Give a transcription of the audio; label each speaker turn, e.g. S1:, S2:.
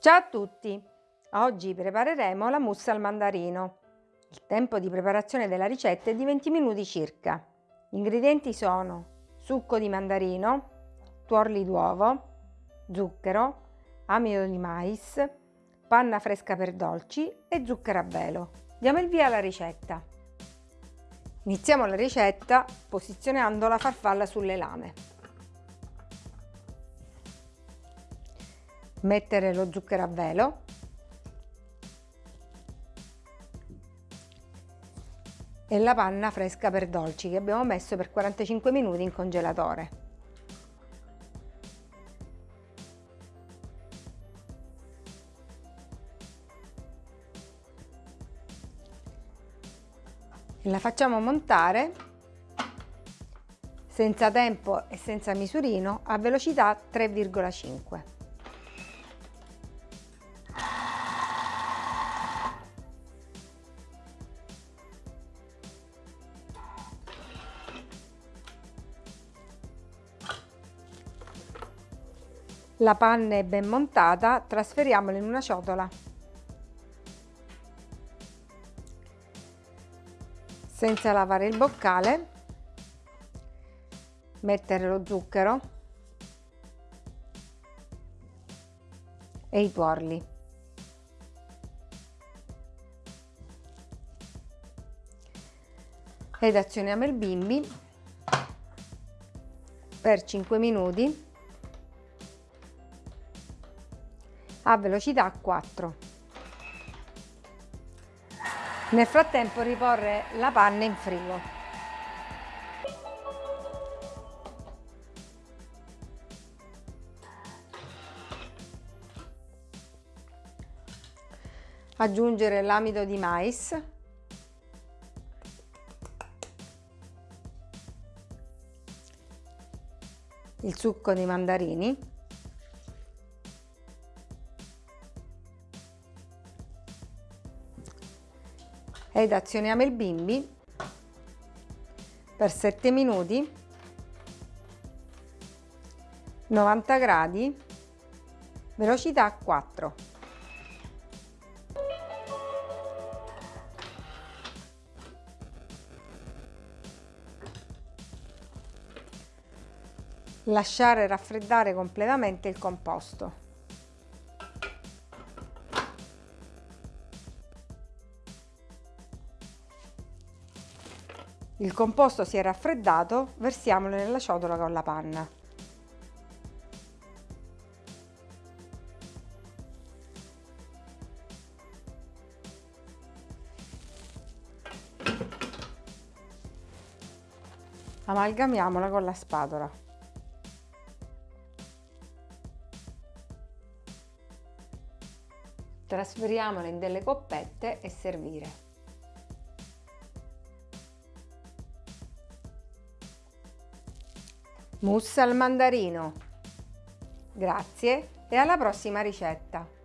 S1: Ciao a tutti! Oggi prepareremo la mousse al mandarino. Il tempo di preparazione della ricetta è di 20 minuti circa. Gli ingredienti sono succo di mandarino, tuorli d'uovo, zucchero, amido di mais, panna fresca per dolci e zucchero a velo. Diamo il via alla ricetta. Iniziamo la ricetta posizionando la farfalla sulle lame. Mettere lo zucchero a velo e la panna fresca per dolci che abbiamo messo per 45 minuti in congelatore. La facciamo montare senza tempo e senza misurino a velocità 3,5. La panna è ben montata, trasferiamola in una ciotola. Senza lavare il boccale, mettere lo zucchero e i tuorli. Ed azioniamo il bimbi per 5 minuti a velocità 4. Nel frattempo riporre la panna in frigo. Aggiungere l'amido di mais il succo di mandarini ed azioniamo il bimbi. Per 7 minuti. 90 gradi. Velocità 4 lasciare raffreddare completamente il composto Il composto si è raffreddato, versiamolo nella ciotola con la panna. Amalgamiamola con la spatola. Trasferiamola in delle coppette e servire. Mousse al mandarino. Grazie e alla prossima ricetta!